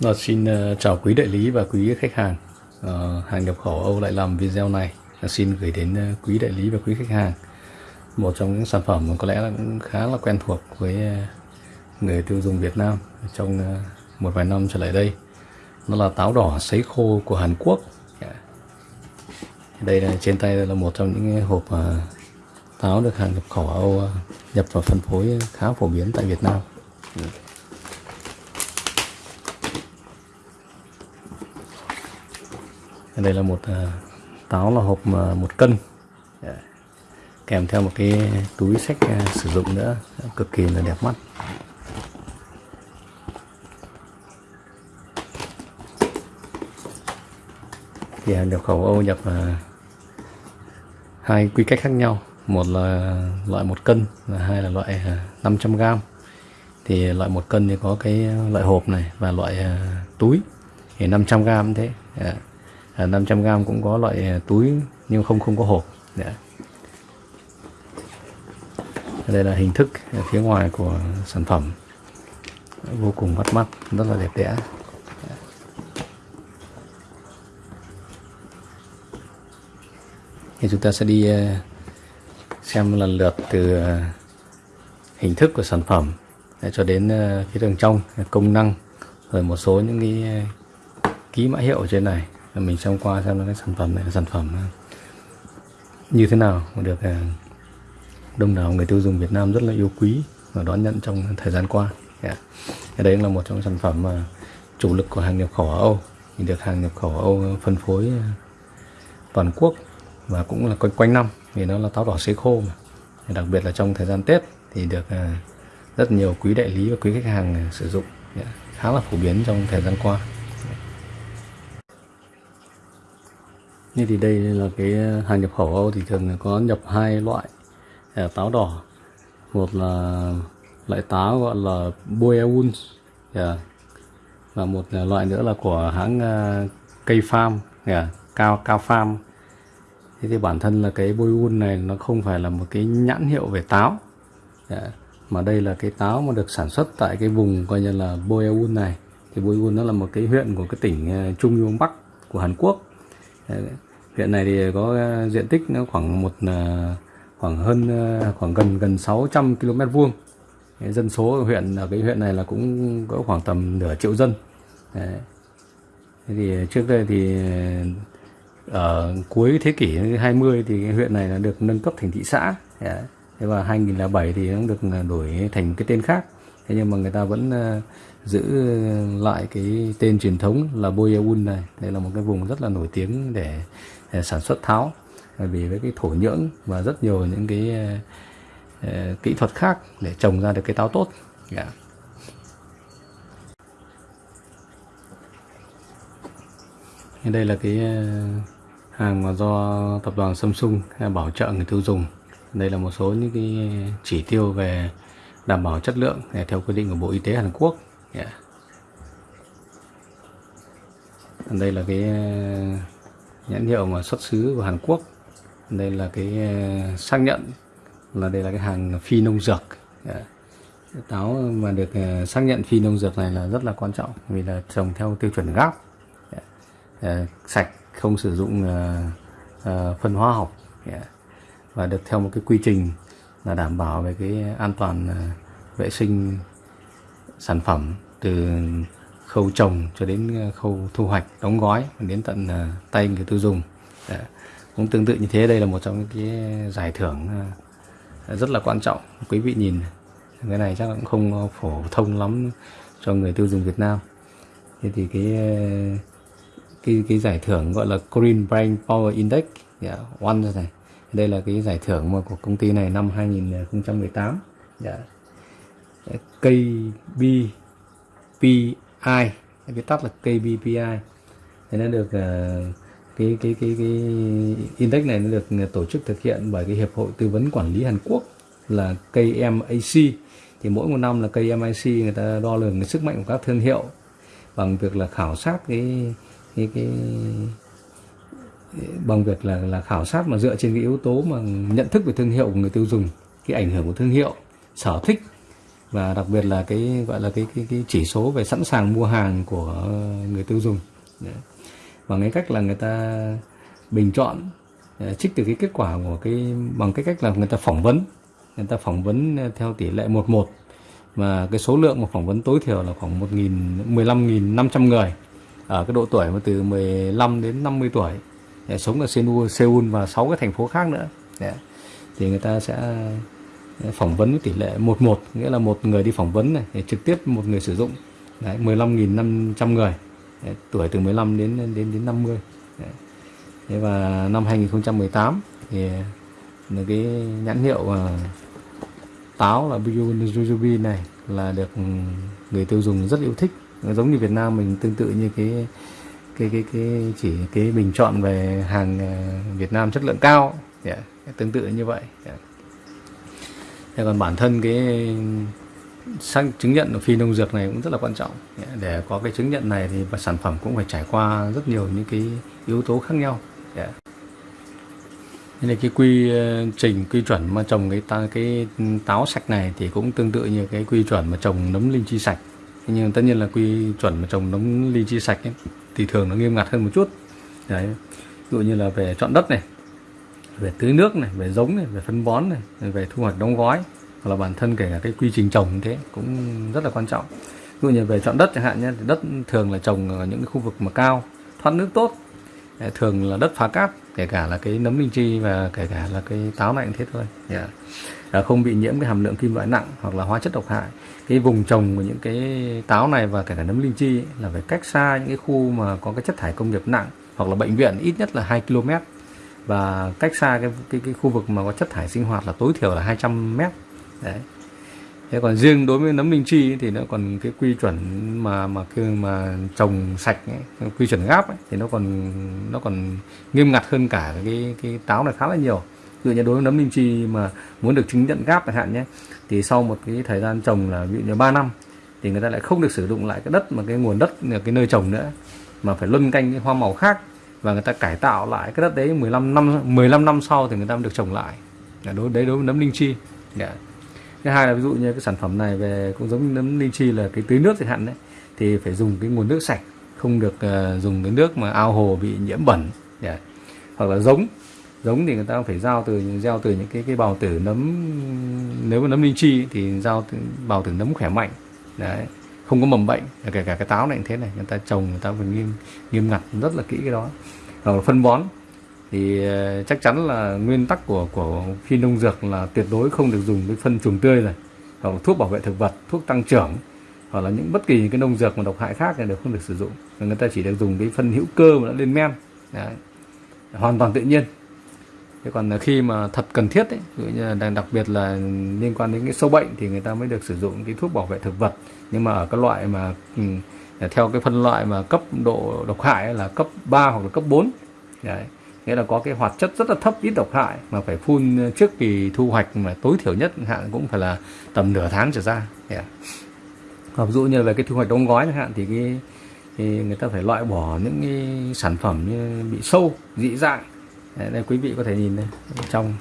Rồi, xin ờ, chào quý đại lý và quý khách hàng. À, Hàng nhập khẩu Âu lại làm video này. Xin gửi đến quý đại lý và quý khách hàng. Một trong những sản phẩm có lẽ là cũng khá là quen thuộc với người tiêu dùng Việt Nam Trong một vài năm trở lại đây. Nó là táo đỏ sấy khô của Hàn Quốc. Dạ. Đây là trên tay là một trong những hộp táo được hàng nhập khẩu Âu nhập vào phân phối khá phổ biến tại Việt Nam. Dạ. Đây là một ờ, táo là hộp à, một cân. Dạ. Kèm theo một cái túi sách ờ, sử dụng nữa. Cực kỳ là đẹp mắt. Thì hàng nhập khẩu Âu nhập à, hai quy cách khác nhau. Một là loại một cân và hai là loại à, 500 gram. Thì loại một cân thì có cái loại hộp này và loại túi. Thì 500 gram cũng thế dạ. À, 500 gram cũng có loại à, túi nhưng không không có hộp. Dạ. Đây là hình thức à, phía ngoài của sản phẩm. Vô cùng bắt mắt, rất là đẹp đẽ. Dạ. Thì chúng ta sẽ đi xem lần lượt từ hình thức của sản phẩm cho đến phía đường trong công năng, rồi một số những cái ký mã hiệu ở trên này. Mình xem qua xem là cái sản phẩm này là sản phẩm à, như thế nào mà được à, đông đảo người tiêu dùng Việt Nam rất là yêu quý và đón nhận trong thời gian qua. Dạ. Yeah. Đấy là một trong sản phẩm mà chủ lực của hàng nhập khẩu ở Âu thì được hàng nhập khẩu ở Âu phân phối à, toàn quốc và cũng là quanh quanh năm vì nó là táo đỏ sấy khô mà. Đặc biệt là trong thời gian Tết thì được rất nhiều quý đại lý và quý khách hàng sử dụng dạ. khá là phổ biến trong thời gian qua. Như thì đây là cái ờ, hàng nhập khẩu Âu thì thường có nhập hai loại ờ, táo đỏ. Một là loại táo gọi là Boeun yeah. Dạ. và một loại nữa là của hãng ờ, cây farm yeah. cao cao farm. Thế thì bản thân là cái Boeun này nó không phải là một cái nhãn hiệu về táo. Yeah. Mà đây là cái táo mà được sản xuất tại cái vùng coi như là Boeun này. Thì Boeun nó là một cái huyện của cái tỉnh Trung Đông Bắc của Hàn Quốc. Dạ hiện Huyện này thì có ờ, diện tích nó khoảng một ờ, khoảng hơn ờ, khoảng gần gần 600 km vuông. Dân số ở huyện, ở cái huyện này là cũng có khoảng tầm nửa triệu dân. Đấy. Thế thì trước đây thì ở cuối thế kỷ 20 thì cái huyện này là được nâng cấp thành thị xã. Đấy. Thế và 2007 thì nó được đổi thành cái tên khác. Thế nhưng mà người ta vẫn giữ lại cái tên truyền thống là Boyeun này. Đây là một cái vùng rất là nổi tiếng để À, sản xuất tháo. Bởi vì với cái thổ nhưỡng và rất nhiều những cái uh, kỹ thuật khác để trồng ra được cái táo tốt. Yeah. Đây là cái hàng mà do tập đoàn Samsung bảo trợ người tiêu dùng. Đây là một số những cái chỉ tiêu về đảm bảo chất lượng theo quy định của Bộ Y tế Hàn Quốc. Yeah. Đây là cái nhãn hiệu mà xuất xứ của Hàn Quốc. Đây là cái ờ, xác nhận là đây là cái hàng phi nông dược. Dạ. Táo mà được ờ, xác nhận phi nông dược này là rất là quan trọng vì là trồng theo tiêu chuẩn GAP. Dạ. Ờ, sạch, không sử dụng phân hóa học. Dạ. Và được theo một cái quy trình là đảm bảo về cái an toàn vệ sinh sản phẩm từ khâu trồng cho đến ờ, khâu thu hoạch đóng gói đến tận ờ, tay người tiêu dùng. Đã. cũng tương tự như thế đây là một trong những cái giải thưởng ờ, rất là quan trọng quý vị nhìn. Cái này chắc cũng không phổ thông lắm cho người tiêu dùng Việt Nam. Thế thì cái cái cái giải thưởng gọi là Green Brain Power Index yeah, one này. Đây là cái giải thưởng mà của công ty này năm 2018 KPI KBPI cái tắt là KBPI thì nó được uh, cái cái cái cái index này nó được tổ chức thực hiện bởi cái hiệp hội tư vấn quản lý Hàn Quốc là KMAC thì mỗi một năm là KMAC người ta đo lường cái sức mạnh của các thương hiệu bằng việc là khảo sát cái cái cái bằng việc là là khảo sát mà dựa trên cái yếu tố mà nhận thức về thương hiệu của người tiêu dùng cái ảnh hưởng của thương hiệu sở thích và đặc biệt là cái gọi là cái cái, cái chỉ số về sẵn sàng mua hàng của người tiêu dùng. Đấy. bằng cái cách là người ta bình chọn à, trích từ cái kết quả của cái bằng cái cách là người ta phỏng vấn. Người ta phỏng vấn à, theo tỷ lệ 11 mà cái số lượng mà phỏng vấn tối thiểu là khoảng 1.000 15.500 người. Ở cái độ tuổi mà từ 15 đến 50 tuổi. Để sống ở Seoul, Seoul và 6 cái thành phố khác nữa. Để, thì người ta sẽ phỏng vấn với tỷ lệ 11 nghĩa là một người đi phỏng vấn này để trực tiếp một người sử dụng. Đấy, 15.500 người. Đấy, tuổi từ 15 đến đến đến 50 Đấy. Thế và năm 2018 thì là cái nhãn hiệu uh, táo là Jujubi này là được người tiêu dùng rất yêu thích. Giống như Việt Nam mình tương tự như cái cái cái cái chỉ cái bình chọn về hàng à, Việt Nam chất lượng cao. Yeah, tương tự như vậy. Yeah. Thế còn bản thân cái xác chứng nhận phi nông dược này cũng rất là quan trọng để có cái chứng nhận này thì sản phẩm cũng phải trải qua rất nhiều những cái yếu tố khác nhau dạ. yeah. Nên cái quy ờ, trình quy chuẩn mà trồng cái ta, cái táo sạch này thì cũng tương tự như cái quy chuẩn mà trồng nấm linh chi sạch. Nhưng tất nhiên là quy chuẩn mà trồng nấm linh chi sạch ấy, thì thường nó nghiêm ngặt hơn một chút. Đấy. Ví dụ như là về chọn đất này, về tưới nước này, về giống này, về phân bón này, về thu hoạch đóng gói hoặc là bản thân kể cả cái quy trình trồng như thế cũng rất là quan trọng. Ví dụ như về chọn đất chẳng hạn nhé, đất thường là trồng ở những cái khu vực mà cao, thoát nước tốt, thường là đất phá cát kể cả là cái nấm linh chi và kể cả là cái táo này cũng thế thôi yeah. Dạ. không bị nhiễm cái hàm lượng kim loại nặng hoặc là hóa chất độc hại cái vùng trồng của những cái táo này và kể cả nấm linh chi là phải cách xa những cái khu mà có cái chất thải công nghiệp nặng hoặc là bệnh viện ít nhất là 2 km và cách xa cái, cái, cái khu vực mà có chất thải sinh hoạt là tối thiểu là 200 m đấy. Thế còn riêng đối với nấm linh chi thì nó còn cái quy chuẩn mà mà khi mà trồng sạch ấy, quy chuẩn gáp ấy, thì nó còn nó còn nghiêm ngặt hơn cả cái cái táo này khá là nhiều. Ví dụ như đối với nấm linh chi mà muốn được chứng nhận gáp chẳng hạn nhé thì sau một cái thời gian trồng là ví dụ như 3 năm thì người ta lại không được sử dụng lại cái đất mà cái nguồn đất cái nơi trồng nữa mà phải luân canh cái hoa màu khác và người ta cải tạo lại cái đất đấy 15 năm 15 năm sau thì người ta mới được trồng lại. Đối đấy đối với nấm linh chi. Yeah. Thứ hai là ví dụ như cái sản phẩm này về cũng giống như nấm linh chi là cái tưới nước chẳng hạn đấy thì phải dùng cái nguồn nước sạch không được uh, dùng cái nước mà ao hồ bị nhiễm bẩn. Yeah. hoặc là giống giống thì người ta phải giao từ gieo từ những cái cái bào tử nấm nếu mà nấm linh chi thì giao từ bào tử nấm khỏe mạnh. Đấy không có mầm bệnh, kể cả cái táo này cũng thế này, người ta trồng, người ta phải nghiêm nghiêm ngặt rất là kỹ cái đó. Rồi phân bón, thì ờ, chắc chắn là nguyên tắc của của khi nông dược là tuyệt đối không được dùng cái phân chuồng tươi này, hoặc là thuốc bảo vệ thực vật, thuốc tăng trưởng, hoặc là những bất kỳ những cái nông dược mà độc hại khác này đều không được sử dụng. Người ta chỉ được dùng cái phân hữu cơ mà đã lên men. Đấy. hoàn toàn tự nhiên thế còn khi mà thật cần thiết ấy, đặc biệt là liên quan đến cái sâu bệnh thì người ta mới được sử dụng cái thuốc bảo vệ thực vật. Nhưng mà ở các loại mà ừ, theo cái phân loại mà cấp độ độc hại là cấp 3 hoặc là cấp 4 Đấy nghĩa là có cái hoạt chất rất là thấp ít độc hại mà phải phun trước kỳ thu hoạch mà tối thiểu nhất hạn cũng phải là tầm nửa tháng trở ra. Dạ. Yeah. ví dụ như về cái thu hoạch đóng gói chẳng hạn thì cái thì người ta phải loại bỏ những cái sản phẩm như bị sâu dị dạng đây, đây quý vị có thể nhìn đây trong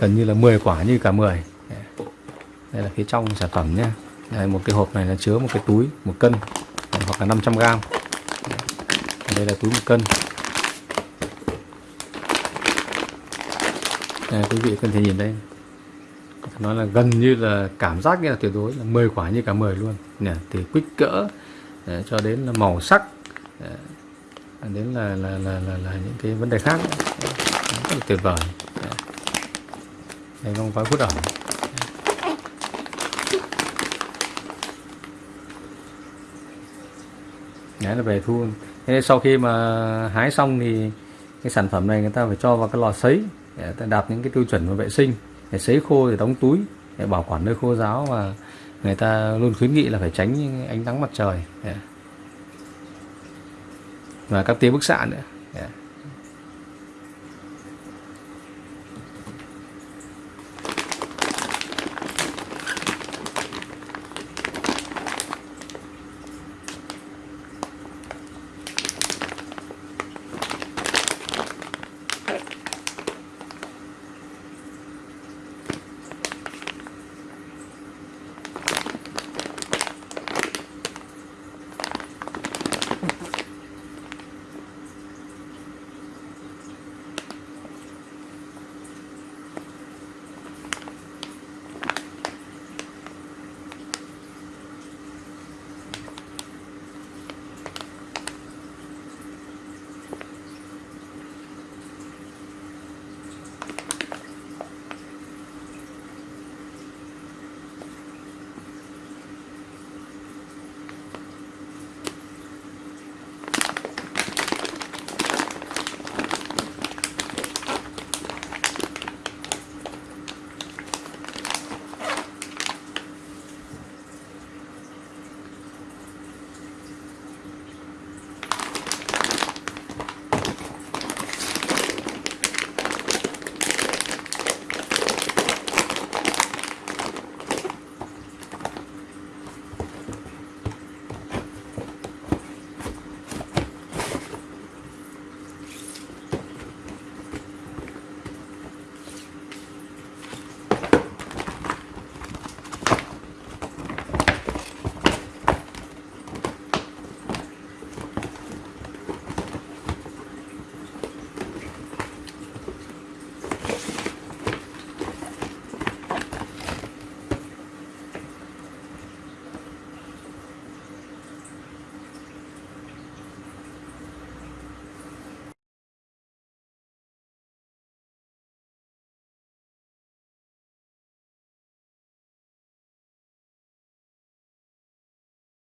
gần như là 10 quả như cả 10 đây là phía trong sản phẩm nhé. Đây, một cái hộp này là chứa một cái túi một cân hoặc là 500 gram. Đây là túi một cân. Đây, quý vị có thể nhìn đây. Nó là gần như là cảm giác như là tuyệt đối là 10 quả như cả 10 luôn. Nè từ kích cỡ để cho đến là màu sắc để, đến là là, là là là những cái vấn đề khác. Rất là tuyệt vời. Đây con gói hút ẩm Đấy là về thu. Thế sau khi mà hái xong thì cái sản phẩm này người ta phải cho vào cái lò sấy để đạt những cái tiêu chuẩn về vệ sinh để sấy khô để đóng túi để bảo quản nơi khô ráo và người ta luôn khuyến nghị là phải tránh ánh nắng mặt trời và các tia bức xạ nữa. Dạ.